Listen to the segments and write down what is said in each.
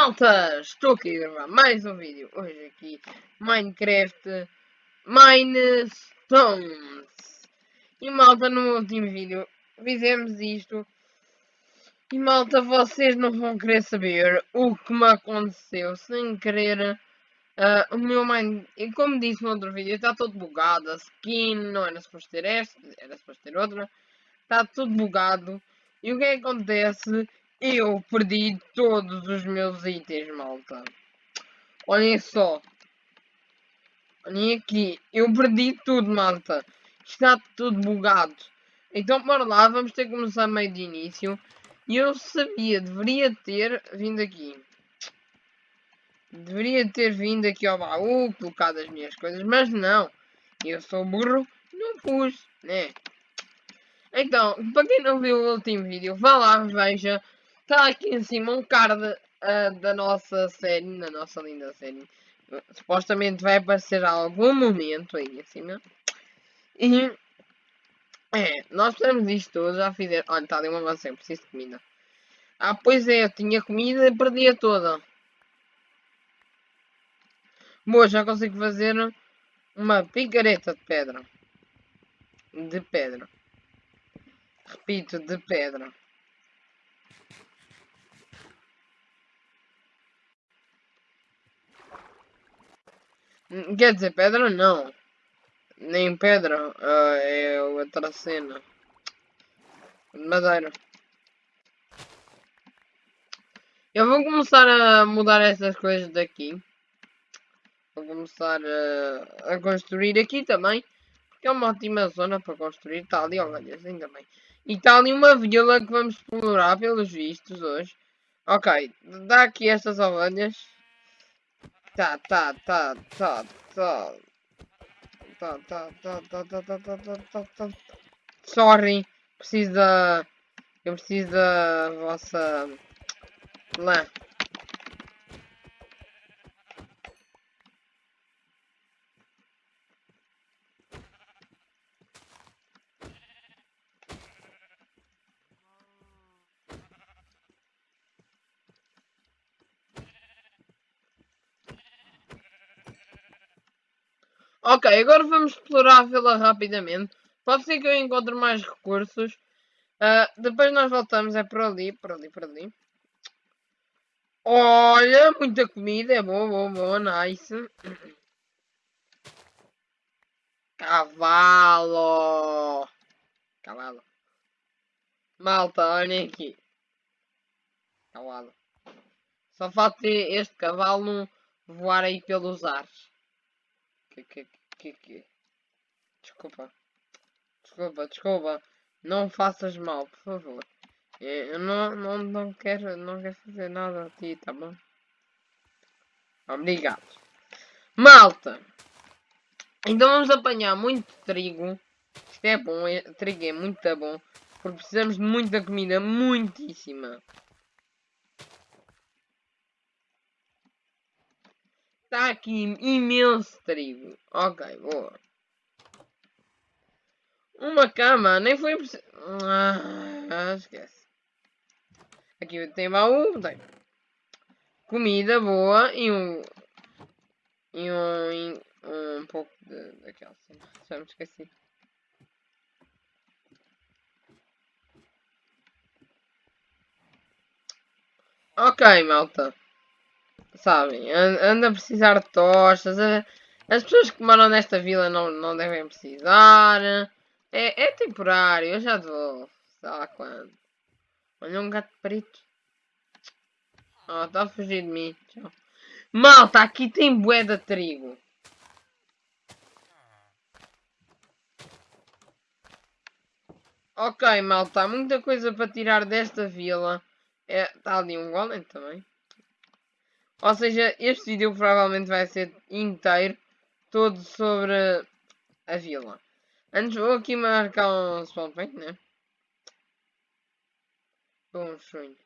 Malta, estou aqui a gravar mais um vídeo. Hoje aqui, Minecraft Minestones. E malta, no último vídeo fizemos isto. E malta, vocês não vão querer saber o que me aconteceu sem querer. Uh, o meu Mine, e como disse no outro vídeo, está todo bugado. A skin não era suposto ter esta, era suposto ter outra. Está tudo bugado. E o que, é acontece? Eu perdi todos os meus itens, malta. Olhem só. Olhem aqui. Eu perdi tudo, malta. Está tudo bugado. Então, bora lá. Vamos ter que começar meio de início. E eu sabia, deveria ter vindo aqui. Deveria ter vindo aqui ao baú, colocado as minhas coisas, mas não. Eu sou burro, não pus, né? Então, para quem não viu o último vídeo, vá lá, veja. Está aqui em cima um card uh, da nossa série, da nossa linda série. Supostamente vai aparecer algum momento aí em cima. E é, nós precisamos disto tudo, já fizeram. Olha, está ali uma maçã, preciso de comida. Ah, pois é, eu tinha comida e perdi-a toda. Boa, já consigo fazer uma picareta de pedra. De pedra. Repito, de pedra. Quer dizer, pedra não. Nem pedra. Uh, é outra cena. Madeira. Eu vou começar a mudar essas coisas daqui. Vou começar a, a construir aqui também. Porque é uma ótima zona para construir. Está ali ovelhas, ainda bem. E está ali uma vila que vamos explorar pelos vistos hoje. Ok, dá aqui estas ovelhas. Tá, tá, tá, tá, tá. Tá, tá, tá, tá, tá, tá, tá, tá, tá, tá. Sorry. Preciso da... Eu preciso da vossa... Lã. Ok, agora vamos explorar a vila rapidamente. Pode ser que eu encontre mais recursos. Uh, depois nós voltamos, é por ali, por ali, por ali. Olha, muita comida, é boa, boa, boa, nice. Cavalo. Cavalo. Malta, olhem aqui. Cavalo. Só falta este cavalo voar aí pelos ares. Que, que, que, que... Desculpa. Desculpa, desculpa. Não faças mal, por favor. Eu não, não, não, quero, não quero fazer nada a ti, tá bom? Obrigado. Malta! Então vamos apanhar muito trigo. Isto é bom, é, trigo é muito bom. Porque precisamos de muita comida, muitíssima. Está aqui imenso trigo. Ok, boa. Uma cama, nem foi preciso. Ah, esquece. Aqui tem baú, tem. Comida boa e um. E um. um pouco de, daquela. Já me esqueci. Ok, malta sabem, anda a precisar de tostas. As pessoas que moram nesta vila não, não devem precisar. É, é temporário, eu já vou. Sei lá quando. Olha um gato preto. Oh, está a fugir de mim. Tchau. Malta, aqui tem bué de trigo. Ok, malta, há muita coisa para tirar desta vila. É, está ali um golem também. Ou seja, este vídeo provavelmente vai ser inteiro, todo sobre a vila. Antes vou aqui marcar um spawn point, né? Bons sonhos.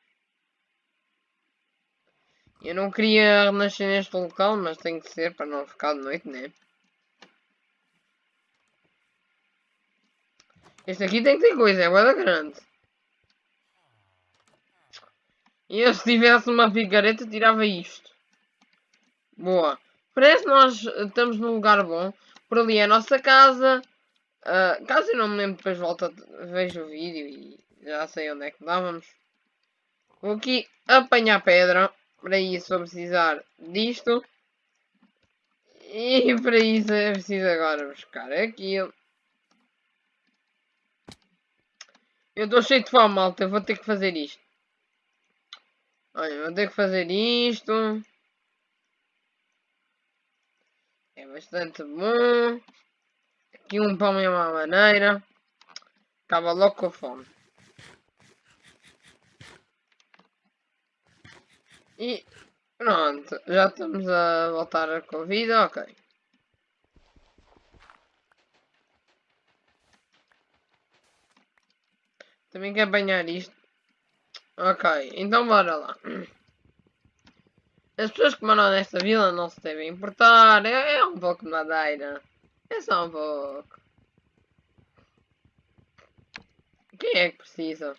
Eu não queria renascer neste local, mas tem que ser para não ficar de noite, né? Este aqui tem que ter coisa, é guarda grande. E eu se tivesse uma picareta tirava isto. Boa. Parece que nós estamos num lugar bom. Por ali é a nossa casa. Uh, caso eu não me lembro, depois volto, vejo o vídeo e já sei onde é que dávamos. Vou aqui apanhar pedra. Para isso vou precisar disto. E para isso é preciso agora buscar aquilo. Eu estou cheio de fome, malta. Vou ter que fazer isto. Olha, vou ter que fazer isto. É bastante bom. Aqui um pão é uma maneira. Acaba logo com a fome. E pronto, já estamos a voltar com a vida, ok. Também quer apanhar isto. Ok, então bora lá. As pessoas que moram nesta vila não se devem importar. É, é um pouco de madeira. É só um pouco. Quem é que precisa?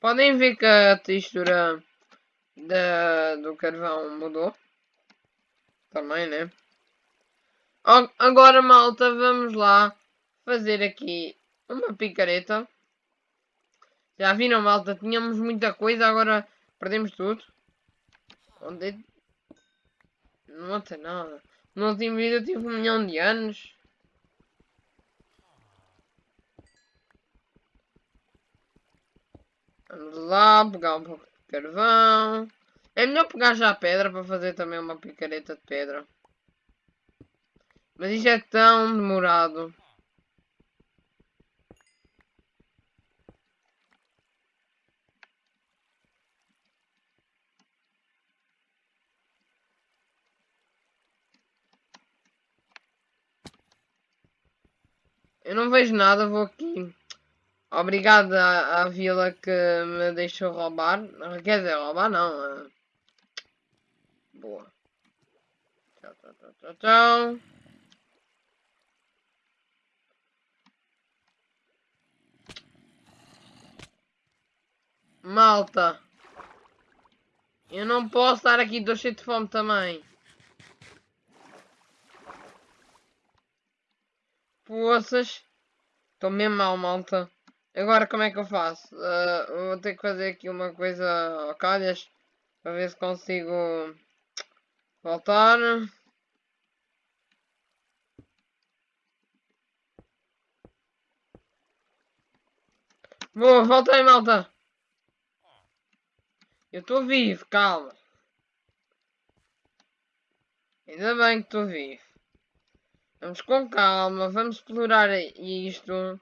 Podem ver que a textura da, do carvão mudou. Também, né? Agora, malta, vamos lá fazer aqui uma picareta. Já viram, malta? Tínhamos muita coisa, agora perdemos tudo. Onde. Não tem nada. No último vídeo eu tive um milhão de anos. Vamos lá, pegar um pouco de carvão. É melhor pegar já a pedra para fazer também uma picareta de pedra. Mas isto é tão demorado. Eu não vejo nada, vou aqui. Obrigado à, à vila que me deixou roubar. Quer dizer, roubar não. Boa. Tchau, tchau, tchau, tchau, tchau. Malta. Eu não posso estar aqui, estou cheio de fome também. Poças. Estou mesmo mal, malta. Agora como é que eu faço? Uh, vou ter que fazer aqui uma coisa ao calhas. Para ver se consigo voltar. Boa, voltei malta. Eu estou vivo, calma. Ainda bem que estou vivo. Vamos com calma, vamos explorar isto.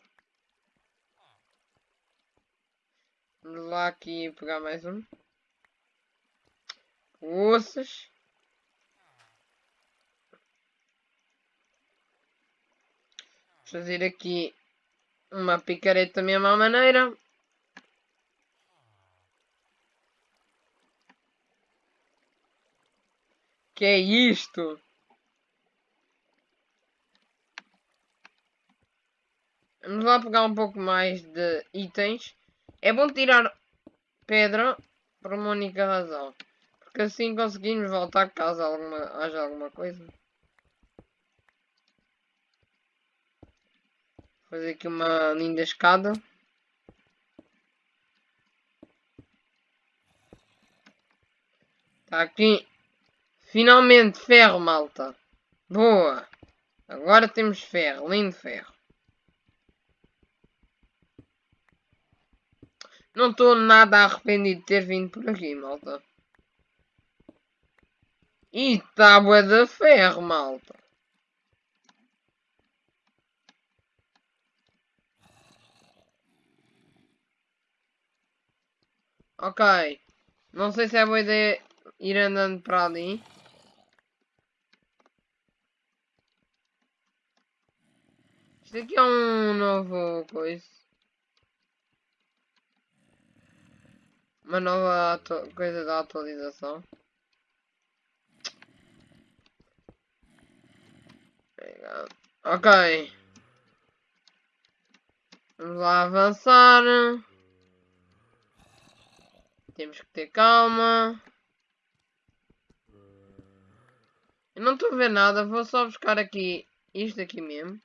Vamos lá aqui pegar mais um. Ossas. Fazer aqui uma picareta da mesma maneira. Que é isto? Vamos lá pegar um pouco mais de itens. É bom tirar pedra por uma única razão. Porque assim conseguimos voltar caso alguma, haja alguma coisa. Fazer aqui uma linda escada. Está aqui. Finalmente ferro, malta. Boa. Agora temos ferro. Lindo ferro. Não estou nada arrependido de ter vindo por aqui, malta. E tábua de ferro, malta. Ok. Não sei se é boa ideia ir andando para ali. Isto aqui é um novo coisa. uma nova coisa da atualização. Ok. Vamos lá avançar. Temos que ter calma. Eu não estou a ver nada, vou só buscar aqui isto aqui mesmo.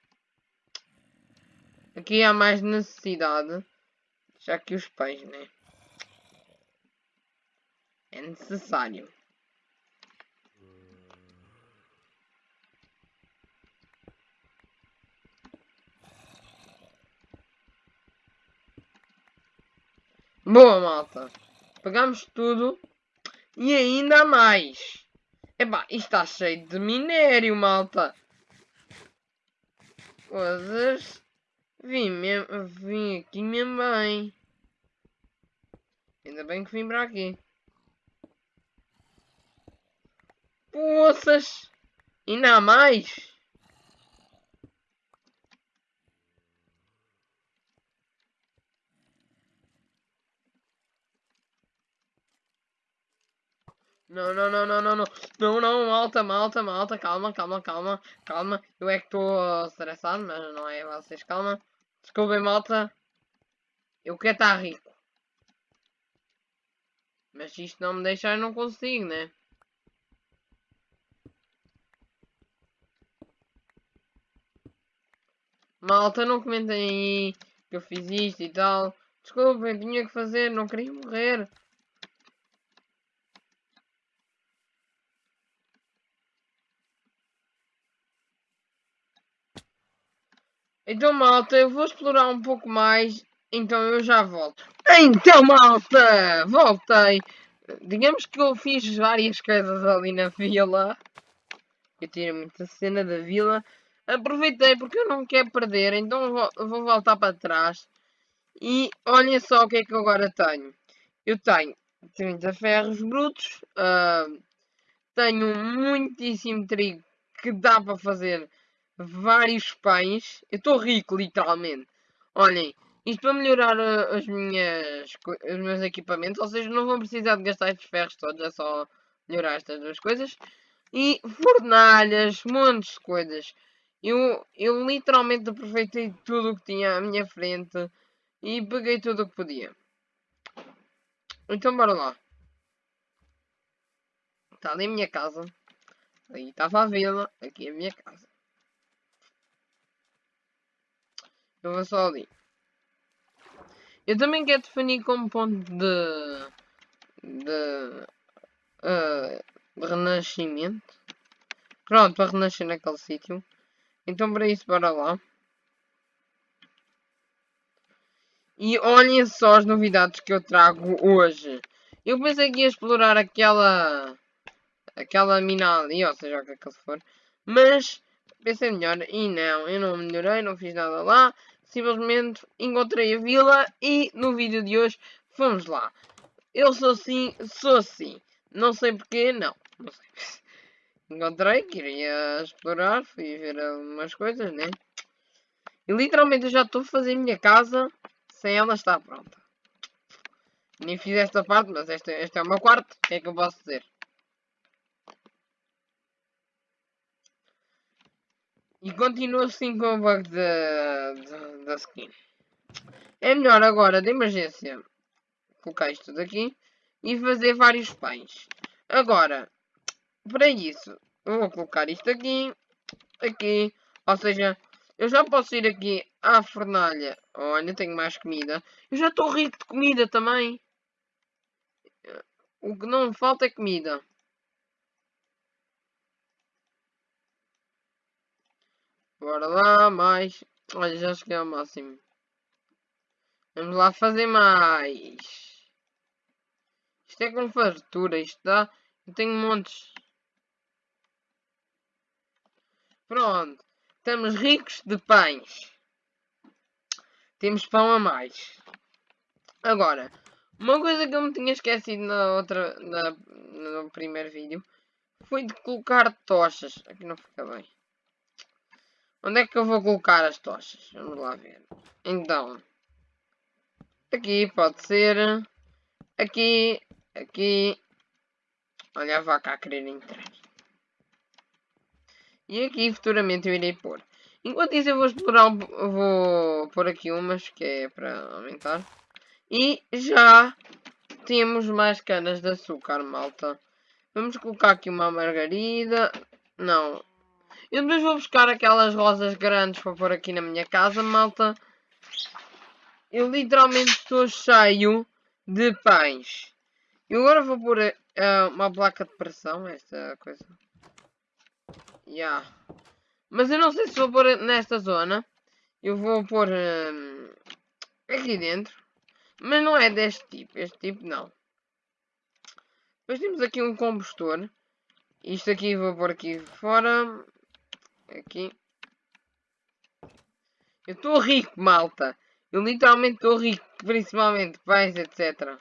Aqui há mais necessidade. Já que os pães, né? É necessário. Boa, malta. Pegamos tudo e ainda mais. Epá, está cheio de minério, malta. Coisas. Vim, vim aqui mesmo bem. Ainda bem que vim para aqui. Poças! Ainda mais? Não, não, não, não, não, não. Não, não, malta, malta, malta. Calma, calma, calma, calma. Eu é que estou estressado, mas não é vocês. Calma. Desculpem, malta. Eu quero estar rico. Mas isto não me deixar, eu não consigo, né? Malta, não comentem aí que eu fiz isto e tal. Desculpem, tinha que fazer, não queria morrer. Então, malta, eu vou explorar um pouco mais, então eu já volto. Então, malta, voltei. Digamos que eu fiz várias coisas ali na vila. Eu tirei muita cena da vila. Aproveitei porque eu não quero perder, então vou, vou voltar para trás. E olhem só o que é que eu agora tenho. Eu tenho 30 ferros brutos. Uh, tenho muitíssimo trigo que dá para fazer vários pães. Eu estou rico, literalmente. Olhem, isto para melhorar uh, as minhas, os meus equipamentos. Ou seja, não vou precisar de gastar estes ferros todos. É só melhorar estas duas coisas. E fornalhas, montes de coisas. Eu, eu literalmente aproveitei tudo o que tinha à minha frente. E peguei tudo o que podia. Então bora lá. Está ali a minha casa. Aí estava a vila. Aqui é a minha casa. Eu vou só ali. Eu também quero definir como ponto de... De... Uh, de renascimento. Pronto, para renascer naquele sítio. Então para isso, bora lá. E olhem só as novidades que eu trago hoje. Eu pensei que ia explorar aquela... Aquela mina ali, ou seja, o que é que for. Mas pensei melhor e não, eu não melhorei, não fiz nada lá. Simplesmente encontrei a vila e no vídeo de hoje vamos lá. Eu sou assim, sou assim. Não sei porquê, não. Não sei. Encontrei, queria explorar, fui ver algumas coisas, né? E literalmente eu já estou a fazer a minha casa sem ela estar pronta. Nem fiz esta parte, mas esta, esta é uma quarto, o que é que eu posso dizer? E continua assim com o bug da skin. É melhor agora, de emergência, colocar isto tudo aqui e fazer vários pães. Agora, para isso, eu vou colocar isto aqui, aqui, ou seja, eu já posso ir aqui à fornalha. Olha, tenho mais comida. Eu já estou rico de comida também. O que não falta é comida. Bora lá, mais. Olha, já cheguei ao máximo. Vamos lá fazer mais. Isto é com fartura, isto dá. Eu tenho montes. Pronto. Estamos ricos de pães. Temos pão a mais. Agora, uma coisa que eu me tinha esquecido na outra, na, no primeiro vídeo foi de colocar tochas. Aqui não fica bem. Onde é que eu vou colocar as tochas? Vamos lá ver. Então. Aqui pode ser. Aqui. Aqui. Olha a vaca a querer entrar. E aqui futuramente eu irei pôr. Enquanto isso eu vou explorar, vou pôr aqui umas que é para aumentar. E já temos mais canas de açúcar, malta. Vamos colocar aqui uma margarida. Não. Eu depois vou buscar aquelas rosas grandes para pôr aqui na minha casa, malta. Eu literalmente estou cheio de pães. E agora vou pôr uh, uma placa de pressão, esta coisa. Yeah. Mas eu não sei se vou pôr nesta zona. Eu vou pôr uh, aqui dentro. Mas não é deste tipo. Este tipo não. Depois temos aqui um combustor. Isto aqui vou pôr aqui fora. Aqui. Eu estou rico, malta. Eu literalmente estou rico. Principalmente pães, etc.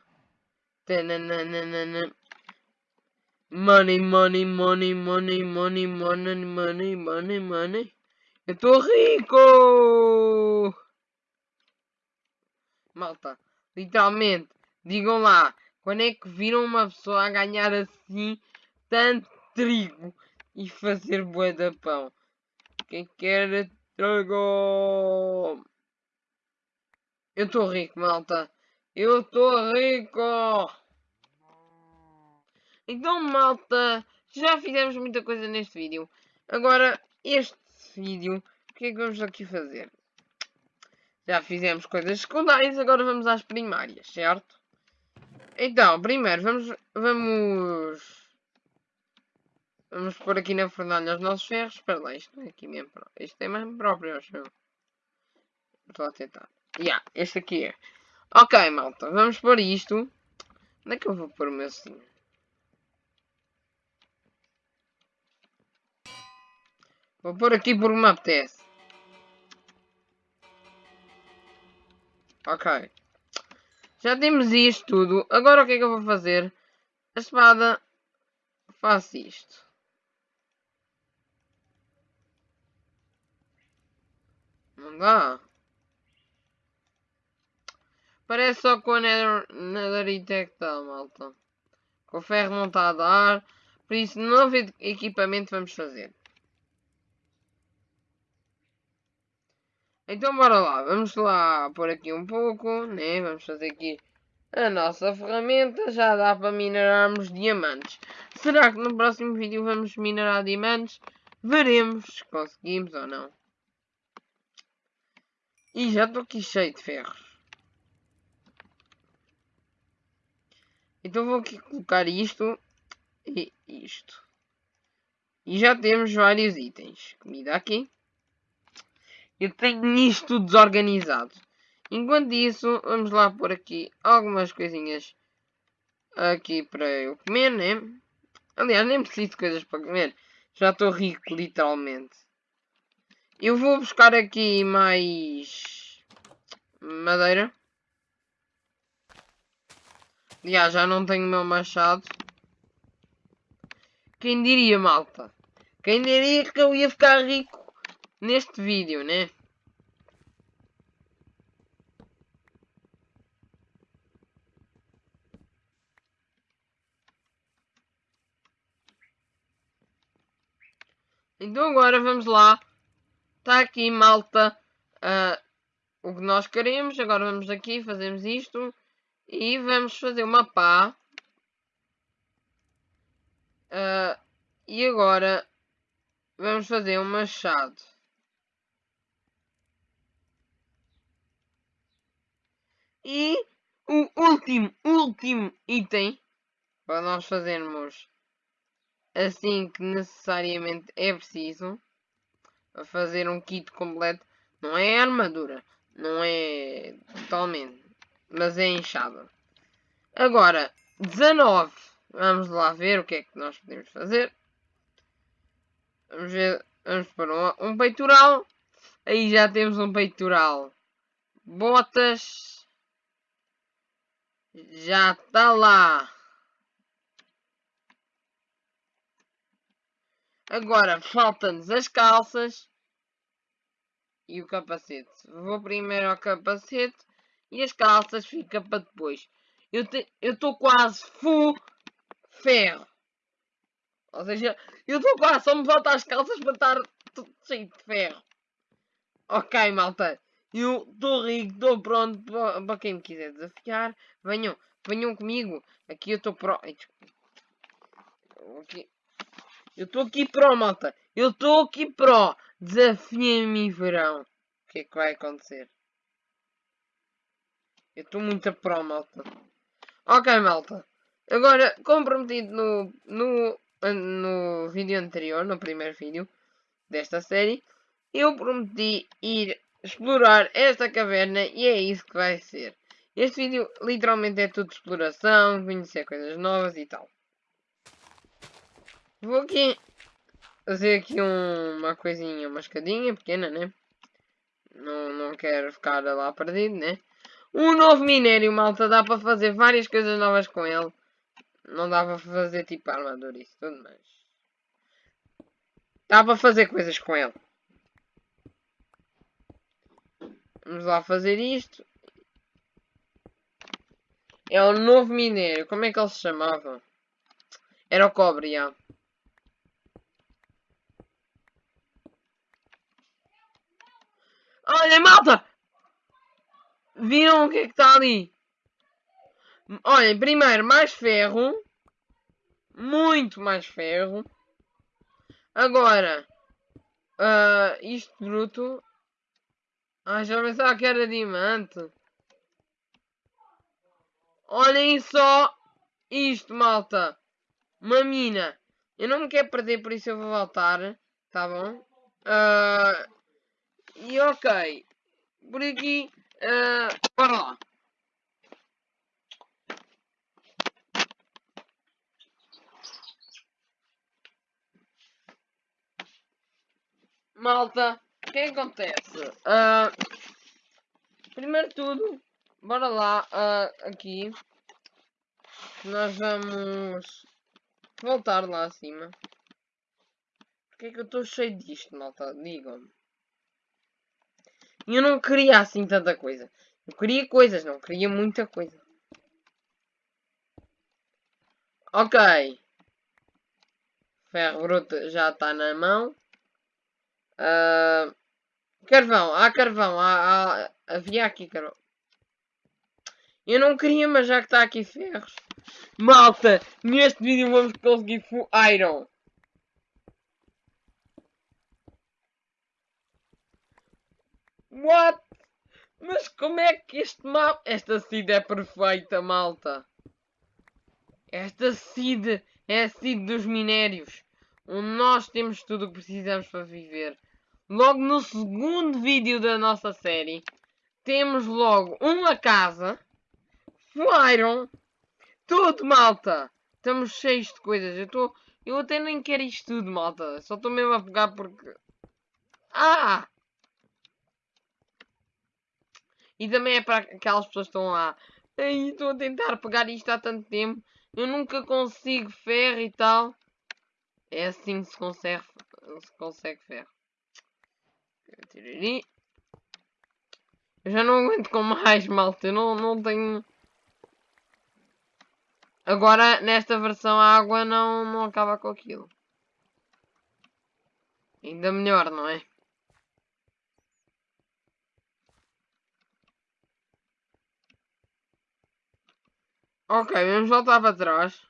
Money, money, money, money, money, money, money, money, money. Eu estou rico! Malta, literalmente, digam lá, quando é que viram uma pessoa a ganhar assim tanto trigo e fazer bué de pão? Quem quer trigo? Eu estou rico, malta. Eu estou rico! Então, malta, já fizemos muita coisa neste vídeo. Agora, este vídeo, o que é que vamos aqui fazer? Já fizemos coisas secundárias, agora vamos às primárias, certo? Então, primeiro, vamos... Vamos... Vamos pôr aqui na fornalha os nossos ferros. Espera lá, isto não é aqui mesmo. Isto é mesmo próprio, acho eu. Estou a tentar. Yeah, este aqui é. Ok, malta, vamos pôr isto. Onde é que eu vou pôr o meu sim? Vou pôr aqui por me apetece. Ok. Já temos isto tudo. Agora o que é que eu vou fazer? A espada faz isto. Não dá. Parece só com a Nether, Netherite que está, malta. Com o ferro não está a dar. Por isso, novo equipamento vamos fazer. Então bora lá, vamos lá pôr aqui um pouco, né? Vamos fazer aqui a nossa ferramenta, já dá para minerarmos diamantes. Será que no próximo vídeo vamos minerar diamantes? Veremos se conseguimos ou não. E já estou aqui cheio de ferros. Então vou aqui colocar isto e isto. E já temos vários itens. Comida aqui. Eu tenho isto desorganizado. Enquanto isso, vamos lá pôr aqui algumas coisinhas aqui para eu comer, né? Aliás, nem preciso de coisas para comer. Já estou rico, literalmente. Eu vou buscar aqui mais madeira. Aliás, já não tenho o meu machado. Quem diria, malta? Quem diria que eu ia ficar rico neste vídeo, né? Então agora vamos lá. Está aqui, malta, uh, o que nós queremos. Agora vamos aqui, fazemos isto. E vamos fazer uma pá. Uh, e agora vamos fazer um machado. E o último, último item para nós fazermos assim que necessariamente é preciso para fazer um kit completo. Não é armadura, não é totalmente, mas é inchada. Agora, 19. Vamos lá ver o que é que nós podemos fazer. Vamos ver, vamos para um, um peitoral. Aí já temos um peitoral. Botas. Já está lá. Agora faltam-nos as calças e o capacete. Vou primeiro ao capacete e as calças fica para depois. Eu estou quase full ferro. Ou seja, eu estou quase, só me faltam as calças para estar tudo cheio de ferro. Ok, malta. Eu estou rico, estou pronto para quem me quiser desafiar. Venham, venham comigo. Aqui eu estou pro. Aqui. Eu estou aqui pro, malta. Eu estou aqui pro. Desafia-me verão. O que é que vai acontecer? Eu estou muito a pro, malta. Ok, malta. Agora, comprometido no, no, no vídeo anterior, no primeiro vídeo desta série, eu prometi ir explorar esta caverna e é isso que vai ser. Este vídeo literalmente é tudo exploração, conhecer coisas novas e tal. Vou aqui fazer aqui um, uma coisinha, uma escadinha pequena, né? Não, não quero ficar lá perdido, né? Um novo minério, malta, dá para fazer várias coisas novas com ele. Não dá para fazer tipo armadura isso tudo, mas... Dá para fazer coisas com ele. Vamos lá fazer isto. É o novo minério. Como é que ele se chamava? Era o cobre, já. Olha, malta! Viram o que é que está ali? Olhem, primeiro, mais ferro. Muito mais ferro. Agora, uh, isto bruto. Ah, já pensava que era diamante. Olhem só isto, malta. Uma mina. Eu não me quero perder, por isso eu vou voltar. Tá bom? Uh, e ok. Por aqui. Uh, bora lá. Malta, o que acontece? Uh, primeiro tudo, bora lá, uh, aqui. Nós vamos voltar lá acima. Porquê é que eu estou cheio disto, malta? Digam-me. Eu não queria assim tanta coisa. Eu queria coisas, não queria muita coisa. Ok. Ferro bruto já está na mão. Uh, carvão, há carvão, há, há, havia aqui carvão. Eu não queria, mas já que está aqui ferros. Malta, neste vídeo vamos conseguir full iron. What? Mas como é que este mapa... Esta seed é perfeita, malta. Esta seed é a seed dos minérios. Onde nós temos tudo o que precisamos para viver. Logo no segundo vídeo da nossa série, temos logo uma casa, Iron, tudo malta. Estamos cheios de coisas. Eu, tô, eu até nem quero isto tudo, malta. Só estou mesmo a pegar porque... Ah! E também é para aquelas pessoas que estão lá. Estou a tentar pegar isto há tanto tempo. Eu nunca consigo ferro e tal. É assim que se consegue, se consegue ferro. Eu já não aguento com mais, malta. Eu não, não tenho... Agora, nesta versão, a água não, não acaba com aquilo. Ainda melhor, não é? Ok, vamos voltar para trás.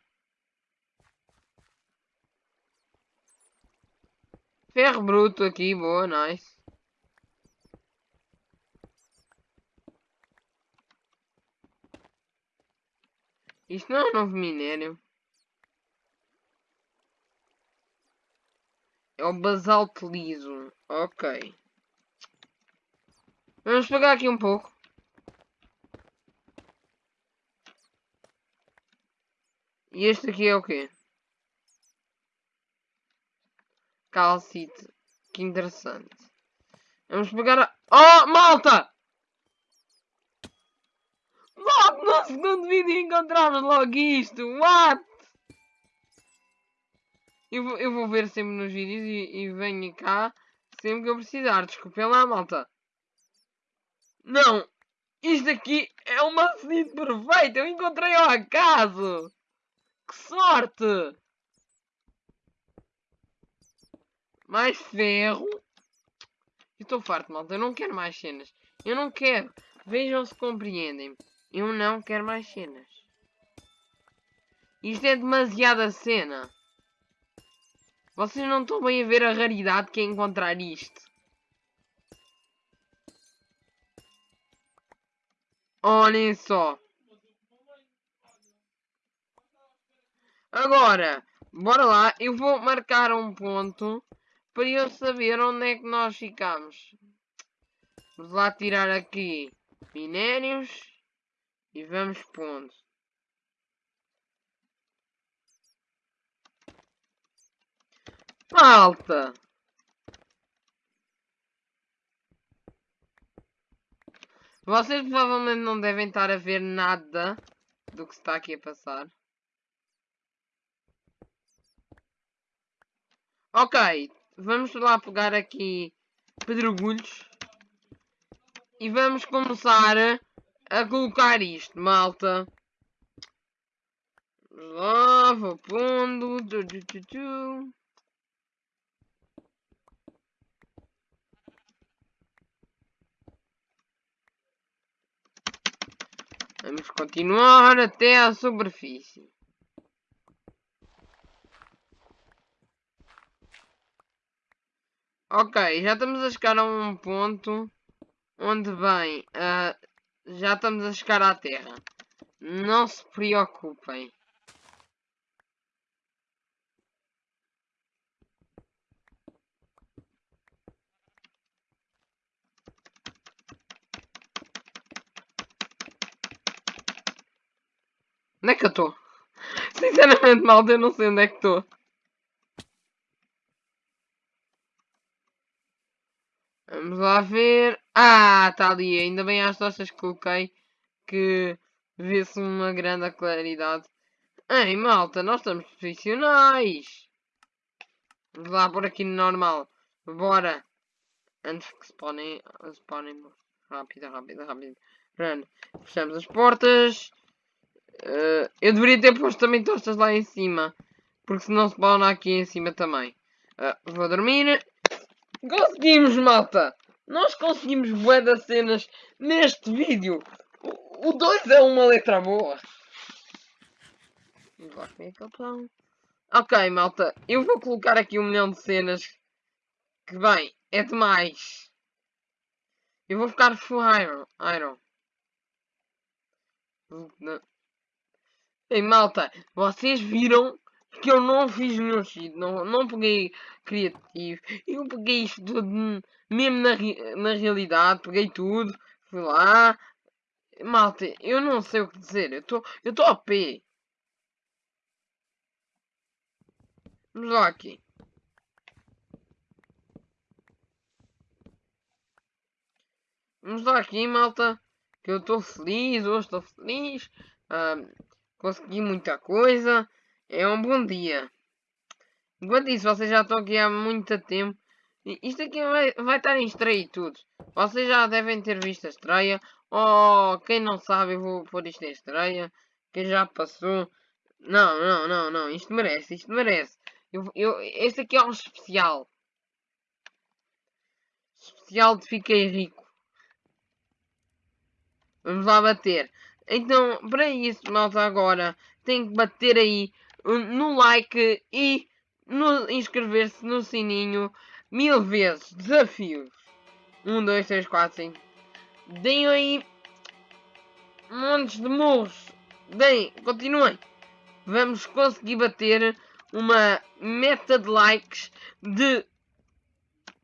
Ferro bruto aqui, boa, nice. Isto não é um novo minério. É o basalto liso. Ok. Vamos pegar aqui um pouco. E este aqui é o quê? Calcite. Que interessante. Vamos pegar a... Oh, malta! Logo no segundo vídeo encontramos logo isto. What? Eu vou, eu vou ver sempre nos vídeos e, e venho cá sempre que eu precisar. Desculpem lá, malta. Não. Isto aqui é uma seed perfeita. Eu encontrei ao acaso. Que sorte. Mais ferro. Estou farto, malta. Eu não quero mais cenas. Eu não quero. Vejam se compreendem. Eu não quero mais cenas. Isto é demasiada cena. Vocês não estão bem a ver a raridade que é encontrar isto. Olhem só. Agora, bora lá. Eu vou marcar um ponto para eu saber onde é que nós ficamos. Vamos lá tirar aqui minérios e vamos ponto. Falta! Vocês provavelmente não devem estar a ver nada do que está aqui a passar. Ok, vamos lá pegar aqui pedregulhos e vamos começar a colocar isto, malta. Vamos lá, vou pondo. Vamos continuar até a superfície. Ok, já estamos a chegar a um ponto onde bem, uh, já estamos a chegar à Terra. Não se preocupem. Onde é que eu estou? Sinceramente, malta, eu não sei onde é que estou. Vamos lá ver. Ah, está ali. Ainda bem às tochas que coloquei. Que vê-se uma grande claridade. Ei, malta, nós estamos profissionais. Vamos lá por aqui no normal. Bora. Antes que spawnem. Spawnem. Rápido, rápido, rápido. Run. Fechamos as portas. Uh, eu deveria ter posto também tostas lá em cima. Porque senão spawna aqui em cima também. Uh, vou dormir. Conseguimos, malta! Nós conseguimos bué das cenas neste vídeo. O 2 é uma letra boa. Aquele pão. Ok, malta. Eu vou colocar aqui um milhão de cenas. Que bem, é demais. Eu vou ficar full iron. iron. Ei, malta. Vocês viram que eu não fiz nenhum cheat, não, não peguei criativo, eu peguei isto tudo mesmo na, na realidade, peguei tudo, fui lá, malta, eu não sei o que dizer, eu estou eu a pé. Vamos lá aqui. Vamos lá aqui, malta. Que eu estou feliz, hoje estou feliz. Uh, consegui muita coisa. É um bom dia. Enquanto isso, vocês já estão aqui há muito tempo. Isto aqui vai, vai estar em estreia e tudo. Vocês já devem ter visto a estreia. Ou oh, quem não sabe, eu vou pôr isto em estreia. Quem já passou. Não, não, não, não. Isto merece, isto merece. Eu, eu, este aqui é um especial. Especial de Fiquei Rico. Vamos lá bater. Então, para isso, malta, agora tem que bater aí no like e no inscrever-se no sininho mil vezes. Desafios. 1, 2, 3, 4, 5. Deem aí montes de murros. Deem, continuem. Vamos conseguir bater uma meta de likes de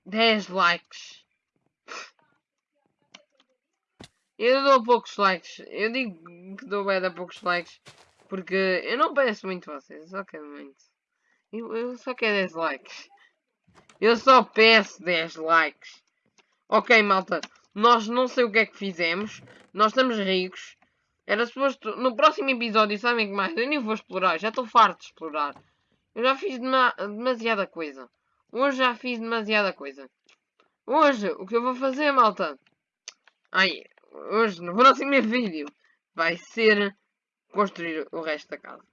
10 likes. Eu dou poucos likes. Eu digo que dou bem a poucos likes. Porque eu não peço muito vocês, eu só quero muito. Eu, eu só quero 10 likes. Eu só peço 10 likes. Ok, malta. Nós não sei o que é que fizemos. Nós estamos ricos. Era suposto... No próximo episódio, sabem que mais? Eu nem vou explorar. Já estou farto de explorar. Eu já fiz dema demasiada coisa. Hoje já fiz demasiada coisa. Hoje, o que eu vou fazer, malta? Ai, hoje, no próximo vídeo, vai ser construir o resto da casa.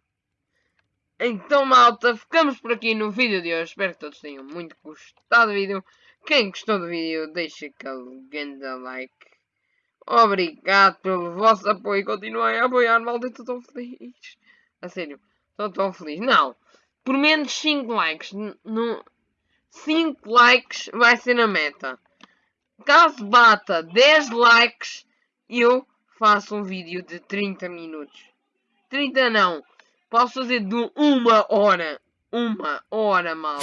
Então malta, ficamos por aqui no vídeo de hoje. Espero que todos tenham muito gostado do vídeo. Quem gostou do vídeo, deixa aquele grande like. Obrigado pelo vosso apoio. Continuem a apoiar, malta. Estou tão feliz. A sério, estou tão feliz. Não, por menos 5 likes. No, 5 likes vai ser a meta. Caso bata 10 likes, eu faço um vídeo de 30 minutos. 30 não. Posso fazer de uma hora. Uma hora, mal.